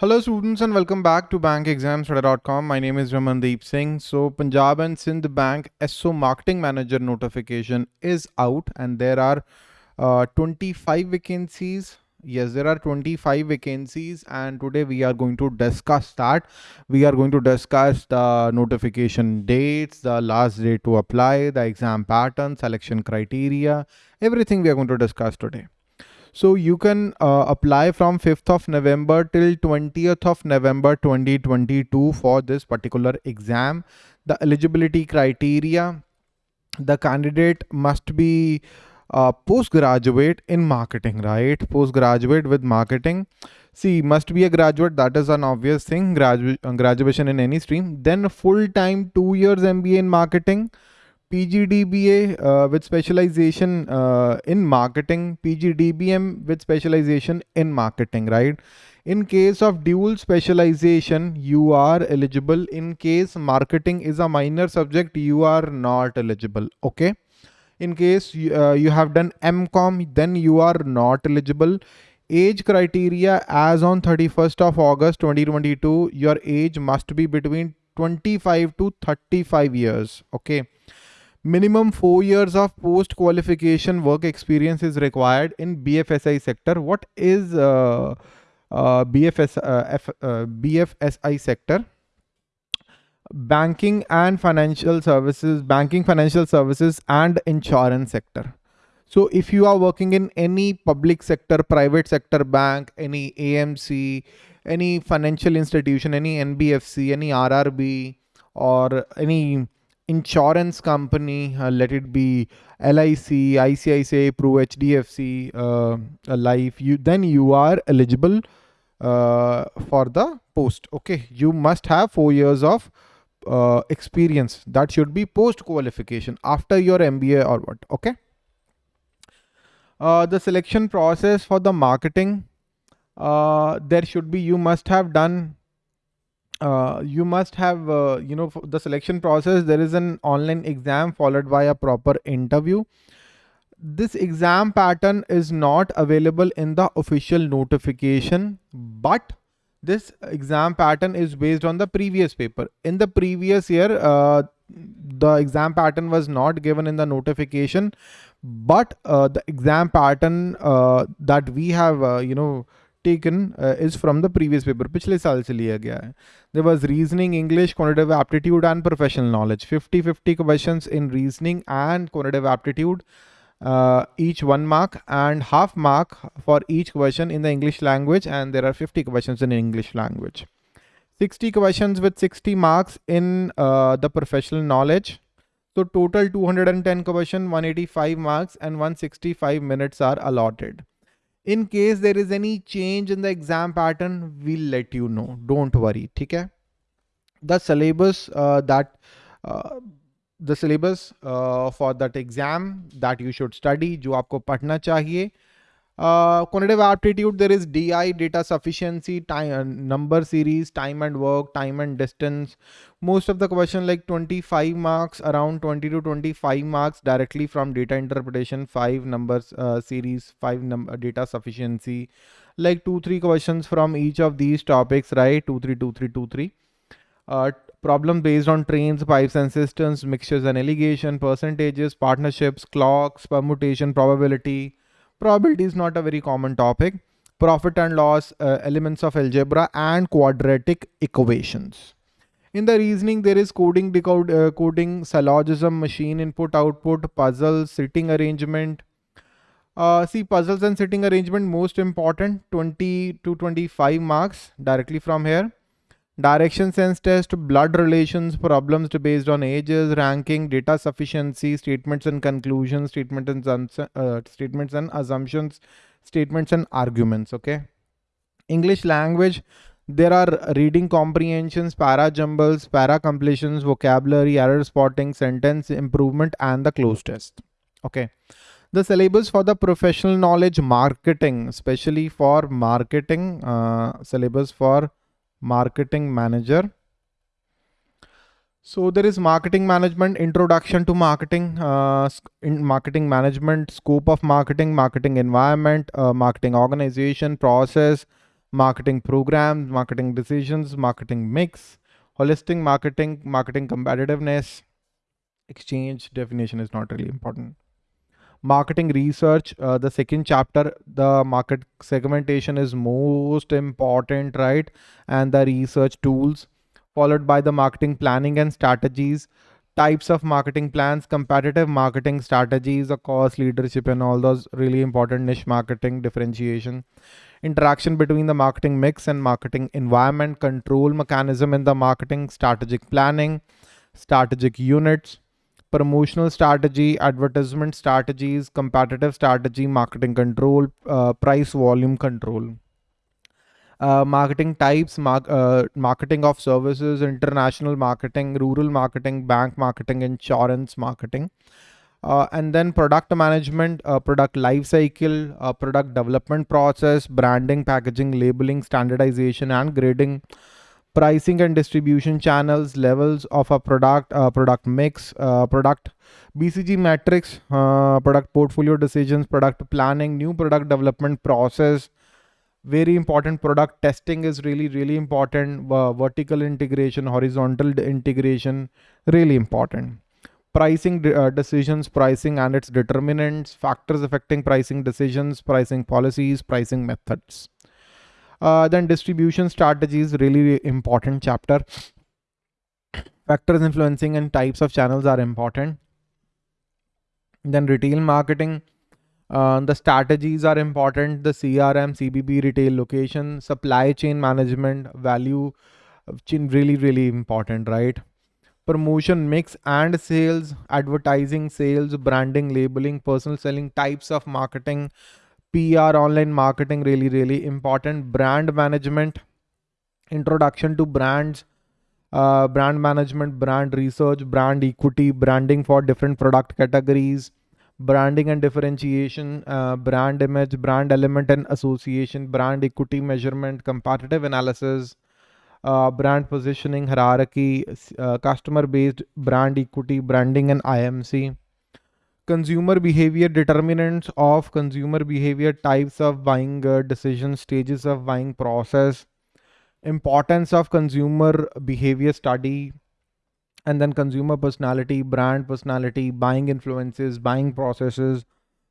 Hello students and welcome back to bankexamstudy.com. My name is Ramandeep Singh. So Punjab and Sindh Bank SO Marketing Manager notification is out and there are uh, 25 vacancies. Yes, there are 25 vacancies and today we are going to discuss that. We are going to discuss the notification dates, the last date to apply, the exam pattern, selection criteria, everything we are going to discuss today. So you can uh, apply from 5th of November till 20th of November 2022 for this particular exam. The eligibility criteria, the candidate must be uh, postgraduate in marketing, right? Postgraduate with marketing. See, must be a graduate. That is an obvious thing. Gradu graduation in any stream. Then full-time two years MBA in marketing PGDBA uh, with specialization uh, in marketing, PGDBM with specialization in marketing, right? In case of dual specialization, you are eligible. In case marketing is a minor subject, you are not eligible, okay? In case uh, you have done MCOM, then you are not eligible. Age criteria as on 31st of August 2022, your age must be between 25 to 35 years, okay? Minimum four years of post qualification work experience is required in BFSI sector. What is uh, uh, BFS, uh, F, uh, BFSI sector? Banking and financial services, banking, financial services and insurance sector. So if you are working in any public sector, private sector bank, any AMC, any financial institution, any NBFC, any RRB or any insurance company, uh, let it be LIC, ICICI, Pru, HDFC, uh, Life, you then you are eligible uh, for the post. Okay, you must have four years of uh, experience. That should be post qualification after your MBA or what. Okay. Uh, the selection process for the marketing, uh, there should be you must have done uh, you must have, uh, you know, the selection process, there is an online exam followed by a proper interview. This exam pattern is not available in the official notification, but this exam pattern is based on the previous paper. In the previous year, uh, the exam pattern was not given in the notification, but uh, the exam pattern uh, that we have, you know, taken uh, is from the previous paper पिछले साल से लिया गया है there was reasoning english quantitative aptitude and professional knowledge 50 50 questions in reasoning and quantitative aptitude uh, each one mark and half mark for each question in the english language and there are 50 questions in english language 60 questions with 60 marks in uh, the professional knowledge so total 210 question 185 marks and 165 minutes are allotted in case there is any change in the exam pattern we'll let you know. Don't worry okay the syllabus uh, that uh, the syllabus uh, for that exam that you should study jo aapko padhna chahiye uh, quantitative aptitude, there is DI, data sufficiency, time, uh, number series, time and work, time and distance. Most of the question like 25 marks, around 20 to 25 marks directly from data interpretation, five numbers uh, series, five num uh, data sufficiency, like two, three questions from each of these topics, right? Two, three, two, three, two, three. Uh, problem based on trains, pipes and cisterns, mixtures and alligation, percentages, partnerships, clocks, permutation, probability, Probability is not a very common topic. Profit and loss, uh, elements of algebra and quadratic equations. In the reasoning, there is coding, decode, uh, coding, syllogism, machine input, output, puzzles, sitting arrangement. Uh, see puzzles and sitting arrangement most important 20 to 25 marks directly from here direction sense test, blood relations, problems based on ages, ranking, data sufficiency, statements and conclusions, statements and, uh, statements and assumptions, statements and arguments, okay? English language, there are reading comprehensions, para jumbles, para completions, vocabulary, error spotting, sentence improvement, and the cloze test, okay? The syllabus for the professional knowledge marketing, especially for marketing, uh, syllabus for marketing manager. So there is marketing management, introduction to marketing, uh, in marketing management, scope of marketing, marketing environment, uh, marketing organization, process, marketing programs, marketing decisions, marketing mix, holistic marketing, marketing competitiveness, exchange definition is not really important. Marketing research, uh, the second chapter, the market segmentation is most important, right? And the research tools, followed by the marketing planning and strategies, types of marketing plans, competitive marketing strategies, the cost leadership, and all those really important niche marketing differentiation interaction between the marketing mix and marketing environment, control mechanism in the marketing, strategic planning, strategic units, promotional strategy, advertisement strategies, competitive strategy, marketing control, uh, price volume control. Uh, marketing types, mar uh, marketing of services, international marketing, rural marketing, bank marketing, insurance marketing. Uh, and then product management, uh, product life cycle, uh, product development process, branding, packaging, labeling, standardization, and grading, pricing and distribution channels, levels of a product, uh, product mix, uh, product BCG matrix, uh, product portfolio decisions, product planning, new product development process. Very important product testing is really, really important. vertical integration, horizontal integration, really important pricing uh, decisions, pricing and its determinants, factors affecting pricing decisions, pricing policies, pricing methods. Uh, then distribution strategies, really important chapter. Factors influencing and types of channels are important. Then retail marketing, uh, the strategies are important. The CRM, CBB, retail location, supply chain management, value chain, really, really important, right? promotion mix and sales, advertising, sales, branding, labeling, personal selling, types of marketing, PR, online marketing, really, really important. Brand management, introduction to brands, uh, brand management, brand research, brand equity, branding for different product categories, branding and differentiation, uh, brand image, brand element and association, brand equity measurement, comparative analysis, uh, brand positioning, hierarchy, uh, customer based brand equity, branding, and IMC. Consumer behavior determinants of consumer behavior, types of buying uh, decisions, stages of buying process, importance of consumer behavior study, and then consumer personality, brand personality, buying influences, buying processes,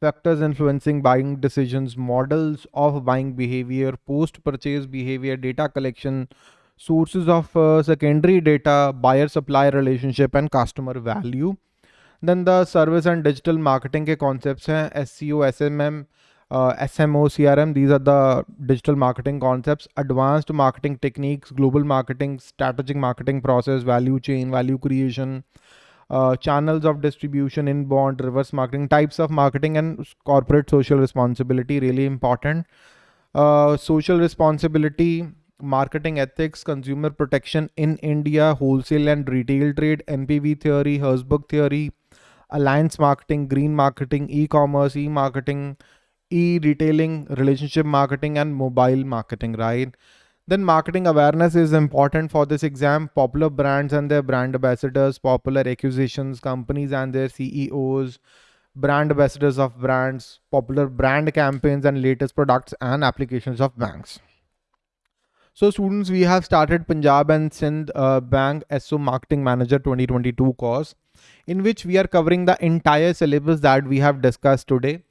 factors influencing buying decisions, models of buying behavior, post purchase behavior, data collection, sources of uh, secondary data, buyer supplier relationship and customer value. Then the service and digital marketing के concepts हैं SEO, SMM, uh, SMO, CRM. These are the digital marketing concepts. Advanced marketing techniques, global marketing, strategic marketing process, value chain, value creation, uh, channels of distribution, inbound, reverse marketing, types of marketing, and corporate social responsibility. Really important. Uh, social responsibility marketing ethics, consumer protection in India, wholesale and retail trade, NPV theory, Herzberg theory, alliance marketing, green marketing, e-commerce, e-marketing, e-retailing, relationship marketing, and mobile marketing, right? Then marketing awareness is important for this exam. Popular brands and their brand ambassadors, popular acquisitions, companies and their CEOs, brand ambassadors of brands, popular brand campaigns and latest products and applications of banks. So students, we have started Punjab and Sindh uh, Bank SO Marketing Manager 2022 course in which we are covering the entire syllabus that we have discussed today.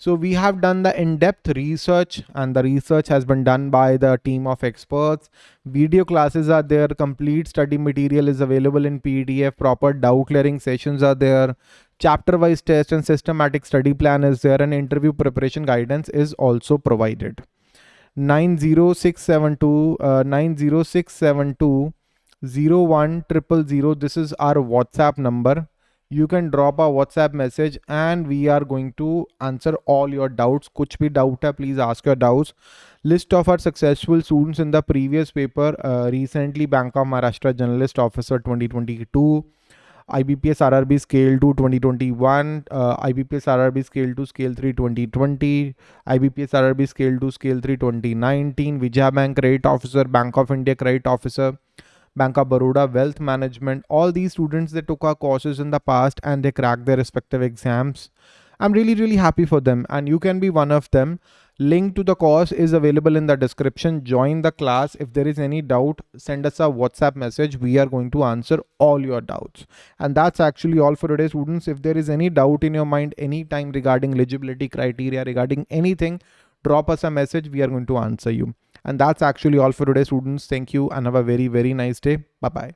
So we have done the in-depth research and the research has been done by the team of experts. Video classes are there. Complete study material is available in PDF. Proper doubt clearing sessions are there. Chapter wise test and systematic study plan is there and interview preparation guidance is also provided. 90672 uh, 90672 01000 this is our whatsapp number. You can drop a whatsapp message and we are going to answer all your doubts. kuch bhi doubt hai please ask your doubts. List of our successful students in the previous paper uh, recently bank of maharashtra generalist officer 2022 IBPS RRB Scale 2 2021, uh, IBPS RRB Scale 2 Scale 3 2020, IBPS RRB Scale 2 Scale 3 2019, Vijaya Bank Credit Officer, Bank of India Credit Officer, Bank of Baroda Wealth Management. All these students they took our courses in the past and they cracked their respective exams. I'm really really happy for them and you can be one of them. Link to the course is available in the description. Join the class. If there is any doubt, send us a WhatsApp message. We are going to answer all your doubts. And that's actually all for today, students. If there is any doubt in your mind anytime regarding eligibility criteria, regarding anything, drop us a message. We are going to answer you. And that's actually all for today, students. Thank you and have a very, very nice day. Bye-bye.